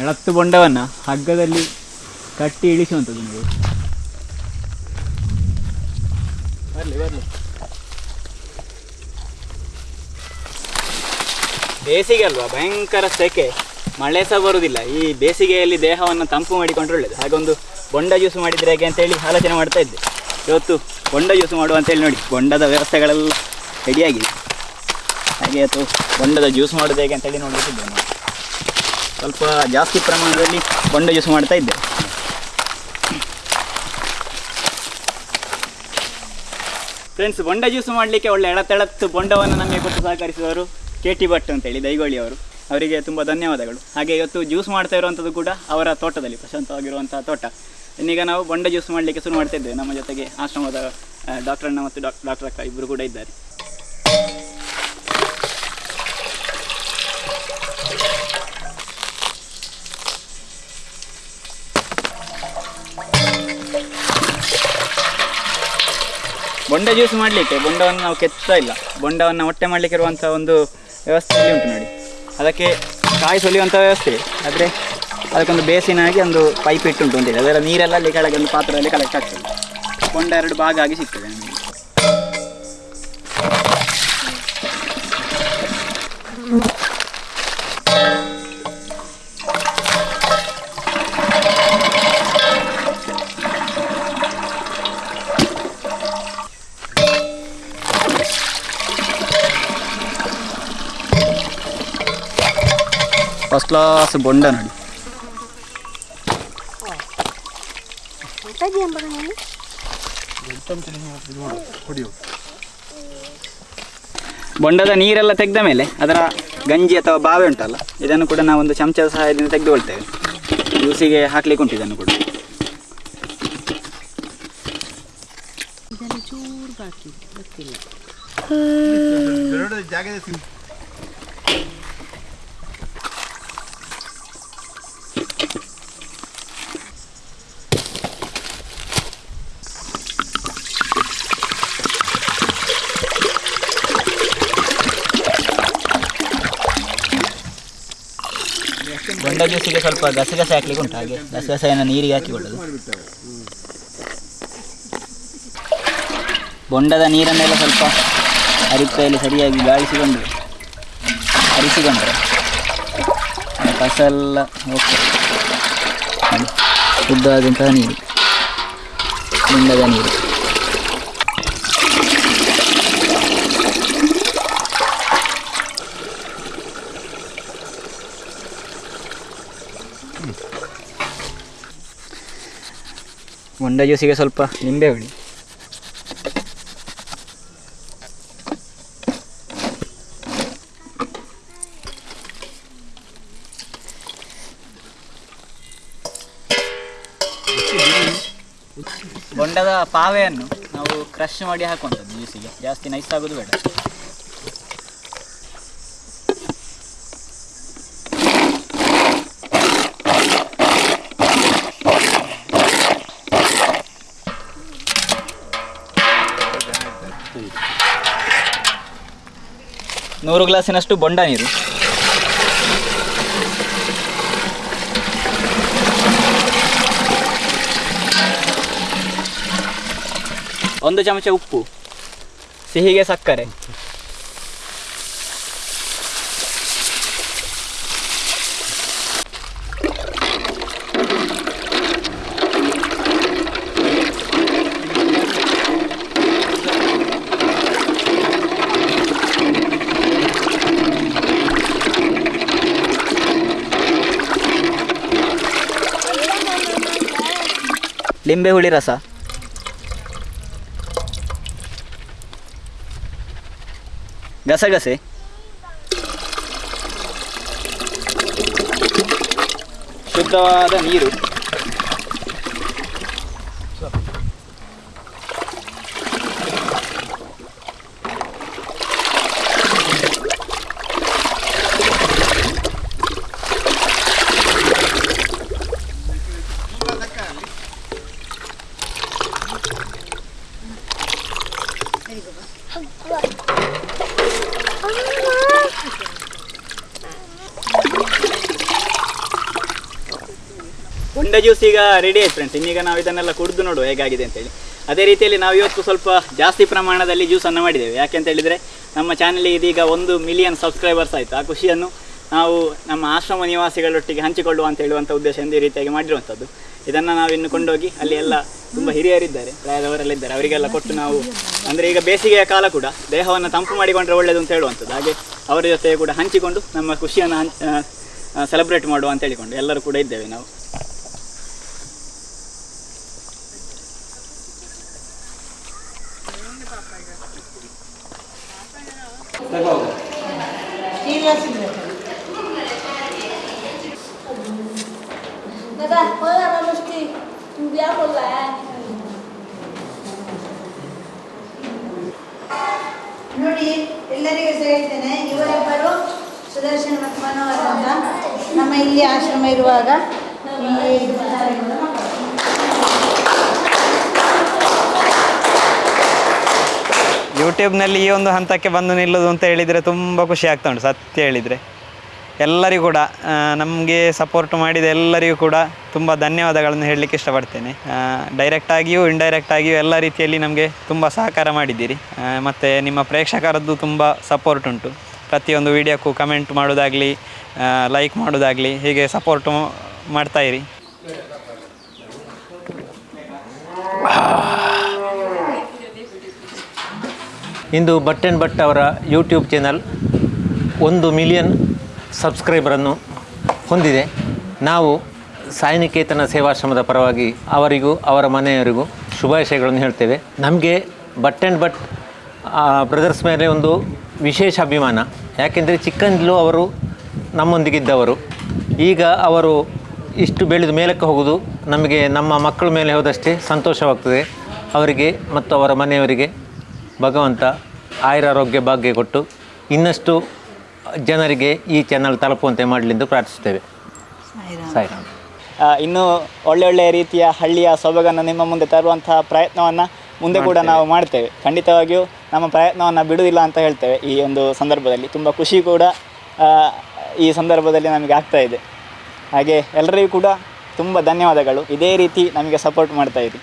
ಎಳತ್ತು ಬೊಂಡವನ್ನು ಹಗ್ಗದಲ್ಲಿ ಕಟ್ಟಿ ಇಳಿಸುವಂಥದ್ದು ನೀವು ಬರಲಿ ಬರಲಿ. ಬೇಸಿಗೆ ಅಲ್ವಾ? ಭಯಂಕರ ಸೆಕೆ. ಮಳೆ ಸಹ ಬರುವುದಿಲ್ಲ. ಈ ಬೇಸಿಗೆಯಲ್ಲಿ ದೇಹವನ್ನು ತಂಪು ಮಾಡಿಕೊಂಡ್ರೆ ಹಾಗೆ ಹಾಗೊಂದು ಬೊಂಡ ಜ್ಯೂಸ್ ಮಾಡಿದರೆ ಹೇಗೆ ಅಂತೇಳಿ ಆಲೋಚನೆ ಮಾಡ್ತಾ ಇದ್ದೆ. ಇವತ್ತು ಬೊಂಡ ಜ್ಯೂಸ್ ಮಾಡುವ ಅಂತೇಳಿ ನೋಡಿ. ಬೊಂಡದ ವ್ಯವಸ್ಥೆಗಳೆಲ್ಲ ರೆಡಿಯಾಗಿದೆ ಹಾಗೆ ಅಥವಾ ಬೊಂಡದ ಜ್ಯೂಸ್ ಮಾಡೋದು ಹೇಗೆ ಅಂತೇಳಿ ನೋಡ್ಬಿಟ್ಟಿದ್ದೆ ಸ್ವಲ್ಪ ಜಾಸ್ತಿ ಪ್ರಮಾಣದಲ್ಲಿ ಬೊಂಡ ಜ್ಯೂಸ್ ಮಾಡ್ತಾ ಇದ್ದೆ. ಫ್ರೆಂಡ್ಸ್ ಬೊಂಡ ಜ್ಯೂಸ್ ಮಾಡಲಿಕ್ಕೆ ಒಳ್ಳೆ ಎಳತೆಳತ್ತು ಬೊಂಡವನ್ನು ನಮಗೆ ಕೊಟ್ಟು ಸಹಕರಿಸಿದವರು ಕೆ ಟಿ ಭಟ್ ಅಂತೇಳಿ ದೈಗೋಳಿ ಅವರು. ಅವರಿಗೆ ತುಂಬ ಧನ್ಯವಾದಗಳು. ಹಾಗೆ ಇವತ್ತು ಜ್ಯೂಸ್ ಮಾಡ್ತಾ ಇರುವಂಥದ್ದು ಕೂಡ ಅವರ ತೋಟದಲ್ಲಿ ಪ್ರಶಾಂತವಾಗಿರುವಂಥ ತೋಟ. ಇನ್ನೀಗ ನಾವು ಬೊಂಡ ಜ್ಯೂಸ್ ಮಾಡಲಿಕ್ಕೆ ಶುರು ಮಾಡ್ತಾ ಇದ್ದೇವೆ. ನಮ್ಮ ಜೊತೆಗೆ ಆಶ್ರಮದ ಡಾಕ್ಟರ್ ಅಣ್ಣ ಮತ್ತು ಡಾಕ್, ಡಾಕ್ಟರ್ ಅಕ್ಕ ಇಬ್ಬರು ಕೂಡ ಇದ್ದಾರೆ. ಬೊಂಡ ಜ್ಯೂಸ್ ಮಾಡಲಿಕ್ಕೆ ಬೊಂಡವನ್ನು ನಾವು ಕೆತ್ತಾ ಇಲ್ಲ. ಬೊಂಡವನ್ನು ಹೊಟ್ಟೆ ಮಾಡಲಿಕ್ಕೆ ಇರುವಂಥ ಒಂದು ವ್ಯವಸ್ಥೆ ಇಲ್ಲಿ ಉಂಟು ನೋಡಿ. ಅದಕ್ಕೆ ಕಾಯಿ ಸುಲಿಯುವಂಥ ವ್ಯವಸ್ಥೆ. ಆದರೆ ಅದಕ್ಕೊಂದು ಬೇಸಿನಾಗಿ ಒಂದು ಪೈಪ್ ಇಟ್ಟುಂಟು ಅಂತೇಳಿ ಅದರ ನೀರೆಲ್ಲ ಅಲ್ಲಿ ಕೆಳಗೆ ಒಂದು ಪಾತ್ರದಲ್ಲಿ ಕಲೆಕ್ಟ್ ಆಗ್ತದೆ. ಬೊಂಡ ಎರಡು ಭಾಗ ಆಗಿ ಸಿಗ್ತದೆ ನಮಗೆ. ಫಸ್ಟ್ ಕ್ಲಾಸ್ ಬೊಂಡ ನೋಡಿ ಬೊಂಡದ ನೀರೆಲ್ಲ ತೆಗೆದ ಮೇಲೆ ಅದರ ಗಂಜಿ ಅಥವಾ ಬಾವೆ ಉಂಟಲ್ಲ ಇದನ್ನು ಕೂಡ ನಾವು ಒಂದು ಚಮಚದ ಸಹಾಯದಿಂದ ತೆಗೆದುಕೊಳ್ತೇವೆ ಜ್ಯೂಸಿಗೆ ಹಾಕ್ಲಿಕ್ಕೆ ಉಂಟು ಇದನ್ನು ಕೂಡ. ಬೊಂಡ ಜ್ಯೂಸಿಗೆ ಸ್ವಲ್ಪ ಗಸಗಸೆ ಹಾಕ್ಲಿಕ್ಕೆ ಉಂಟು, ಹಾಗೆ ಗಸಗಸೆಯನ್ನು ನೀರಿಗೆ ಹಾಕಿಕೊಳ್ಳೋದು ಬೊಂಡದ ನೀರನ್ನೆಲ್ಲ ಸ್ವಲ್ಪ ಅರಿಪೆಯಲ್ಲಿ ಸರಿಯಾಗಿ ಗಾಳಿಸಿಕೊಂಡು ಓಕೆ ಎಲ್ಲ ಹೋಗ್ತದೆ. ಶುದ್ಧವಾದಂತಹ ನೀರು, ಬೊಂಡದ ನೀರು. ಬೊಂಡ ಜ್ಯೂಸಿಗೆ ಸ್ವಲ್ಪ ನಿಂಬೆ ಹುಳಿ. ಬೊಂಡದ ಪಾವೆಯನ್ನು ನಾವು ಕ್ರಶ್ ಮಾಡಿ ಹಾಕುವಂಥದ್ದು ಜ್ಯೂಸಿಗೆ. ಜಾಸ್ತಿ ನೈಸ್ ಆಗೋದು ಬೇಡ. ನೂರು ಗ್ಲಾಸಿನಷ್ಟು ಬೊಂಡ ನೀರು. ಒಂದು ಚಮಚ ಉಪ್ಪು. ಸಿಹಿಗೆ ಸಕ್ಕರೆ. ಲಿಂಬೆ ಹುಳಿ ರಸ. ಗಸಗಸೆ. ಶುದ್ಧವಾದ ನೀರು. ಹೊಂಡ ಜ್ಯೂಸ್ ಈಗ ರೆಡಿ ಆಯ್ತು ಫ್ರೆಂಡ್ಸ್ ಇನ್ನೀಗ ನಾವು ಇದನ್ನೆಲ್ಲ ಕುಡಿದು ನೋಡುವ ಹೇಗಾಗಿದೆ ಅಂತೇಳಿ. ಅದೇ ರೀತಿಯಲ್ಲಿ ನಾವು ಇವತ್ತು ಸ್ವಲ್ಪ ಜಾಸ್ತಿ ಪ್ರಮಾಣದಲ್ಲಿ ಜ್ಯೂಸನ್ನು ಮಾಡಿದ್ದೇವೆ. ಯಾಕೆ ಅಂತ ಹೇಳಿದರೆ ನಮ್ಮ ಚಾನಲಿಗೆ ಇದೀಗ ಒಂದು ಮಿಲಿಯನ್ ಸಬ್ಸ್ಕ್ರೈಬರ್ಸ್ ಆಯಿತು. ಆ ಖುಷಿಯನ್ನು ನಾವು ನಮ್ಮ ಆಶ್ರಮ ನಿವಾಸಿಗಳೊಟ್ಟಿಗೆ ಹಂಚಿಕೊಳ್ಳುವ ಅಂತ ಹೇಳುವಂಥ ಉದ್ದೇಶದಿಂದ ಈ ರೀತಿಯಾಗಿ ಮಾಡಿರುವಂಥದ್ದು ಇದನ್ನು ನಾವು ಇನ್ನು ಕೊಂಡೋಗಿ ಅಲ್ಲಿ ಎಲ್ಲ ತುಂಬ ಹಿರಿಯರಿದ್ದಾರೆ, ಪ್ರಾಯದವರೆಲ್ಲ ಅವರಿಗೆಲ್ಲ ಕೊಟ್ಟು ನಾವು ಅಂದರೆ ಈಗ ಬೇಸಿಗೆಯ ಕಾಲ ಕೂಡ ದೇಹವನ್ನು ತಂಪು ಮಾಡಿಕೊಂಡ್ರೆ ಒಳ್ಳೆಯದು ಅಂತ ಹೇಳುವಂಥದ್ದು ಹಾಗೆ ಅವರ ಜೊತೆ ಕೂಡ ಹಂಚಿಕೊಂಡು ನಮ್ಮ ಖುಷಿಯನ್ನು ಹಂಚ್ ಸೆಲೆಬ್ರೇಟ್ ಮಾಡುವ ಅಂತ ಹೇಳಿಕೊಂಡು ಎಲ್ಲರೂ ಕೂಡ ಇದ್ದೇವೆ ನಾವು. Daga, poi mesti biamo là. ನೋಡಿ ಎಲ್ಲರಿಗೂ ಹೇಳ್ತೇನೆ ಇವರೊಬ್ಬರು ಸುದರ್ಶನ್ ಮತ್ತು ಮನೋಹರ್ ಅಂತ. ನಮ್ಮ ಇಲ್ಲಿ ಆಶ್ರಮ ಇರುವಾಗ ಯೂಟ್ಯೂಬ್ನಲ್ಲಿ ಈ ಒಂದು ಹಂತಕ್ಕೆ ಬಂದು ನಿಲ್ಲೋದು ಅಂತ ಹೇಳಿದರೆ ತುಂಬ ಖುಷಿ ಆಗ್ತಾ ಉಂಟು, ಸತ್ಯ ಹೇಳಿದರೆ. ಎಲ್ಲರಿಗೂ ಕೂಡ ನಮಗೆ ಸಪೋರ್ಟ್ ಮಾಡಿದ ಎಲ್ಲರಿಗೂ ಕೂಡ ತುಂಬ ಧನ್ಯವಾದಗಳನ್ನು ಹೇಳಲಿಕ್ಕೆ ಇಷ್ಟಪಡ್ತೇನೆ. ಡೈರೆಕ್ಟಾಗಿಯೂ ಇಂಡೈರೆಕ್ಟಾಗಿಯೂ ಎಲ್ಲ ರೀತಿಯಲ್ಲಿ ನಮಗೆ ತುಂಬ ಸಹಕಾರ ಮಾಡಿದ್ದೀರಿ. ಮತ್ತು ನಿಮ್ಮ ಪ್ರೇಕ್ಷಕರದ್ದು ತುಂಬ ಸಪೋರ್ಟ್ ಉಂಟು. ಪ್ರತಿಯೊಂದು ವಿಡಿಯೋಕ್ಕೂ ಕಮೆಂಟ್ ಮಾಡೋದಾಗಲಿ ಲೈಕ್ ಮಾಡೋದಾಗಲಿ, ಹೀಗೆ ಸಪೋರ್ಟು ಮಾಡ್ತಾಯಿರಿ ಇಂದು ಭಟ್ ಆ್ಯಂಡ್ ಭಟ್ ಅವರ ಯೂಟ್ಯೂಬ್ ಚಾನಲ್ ಒಂದು ಮಿಲಿಯನ್ ಸಬ್ಸ್ಕ್ರೈಬರನ್ನು ಹೊಂದಿದೆ. ನಾವು ಸಾಯನಿಕೇತನ ಸೇವಾಶ್ರಮದ ಪರವಾಗಿ ಅವರಿಗೂ, ಅವರ ಮನೆಯವರಿಗೂ ಶುಭಾಶಯಗಳನ್ನು ಹೇಳ್ತೇವೆ. ನಮಗೆ ಭಟ್ ಆ್ಯಂಡ್ ಭಟ್ ಬ್ರದರ್ಸ್ ಮೇಲೆ ಒಂದು ವಿಶೇಷ ಅಭಿಮಾನ. ಯಾಕೆಂದರೆ ಚಿಕ್ಕಂದಲೂ ಅವರು ನಮ್ಮೊಂದಿಗಿದ್ದವರು. ಈಗ ಅವರು ಇಷ್ಟು ಬೆಳೆದು ಮೇಲಕ್ಕೆ ಹೋಗೋದು ನಮಗೆ ನಮ್ಮ ಮಕ್ಕಳ ಮೇಲೆ ಹೋದಷ್ಟೇ ಸಂತೋಷವಾಗ್ತದೆ. ಅವರಿಗೆ ಮತ್ತು ಅವರ ಮನೆಯವರಿಗೆ ಭಗವಂತ ಆಯುರಾರೋಗ್ಯ ಭಾಗ್ಯ ಕೊಟ್ಟು ಇನ್ನಷ್ಟು ಜನರಿಗೆ ಈ ಚಾನಲ್ ತಲುಪುವಂತೆ ಮಾಡಲೆಂದು ಪ್ರಾರ್ಥಿಸುತ್ತೇವೆ. ಸಾಯಿರಾಮ್. ಇನ್ನೂ ಒಳ್ಳೆ ಒಳ್ಳೆಯ ರೀತಿಯ ಹಳ್ಳಿಯ ಸೊಬಗನ್ನು ನಿಮ್ಮ ಮುಂದೆ ತರುವಂತಹ ಪ್ರಯತ್ನವನ್ನು ಮುಂದೆ ಕೂಡ ನಾವು ಮಾಡ್ತೇವೆ. ಖಂಡಿತವಾಗಿಯೂ ನಮ್ಮ ಪ್ರಯತ್ನವನ್ನು ಬಿಡುವುದಿಲ್ಲ ಅಂತ ಹೇಳ್ತೇವೆ ಈ ಒಂದು ಸಂದರ್ಭದಲ್ಲಿ. ತುಂಬ ಖುಷಿ ಕೂಡ ಈ ಸಂದರ್ಭದಲ್ಲಿ ನಮಗೆ ಆಗ್ತಾ ಇದೆ. ಹಾಗೆ ಎಲ್ಲರಿಗೂ ಕೂಡ ತುಂಬ ಧನ್ಯವಾದಗಳು. ಇದೇ ರೀತಿ ನಮಗೆ ಸಪೋರ್ಟ್ ಮಾಡ್ತಾ ಇರಿ.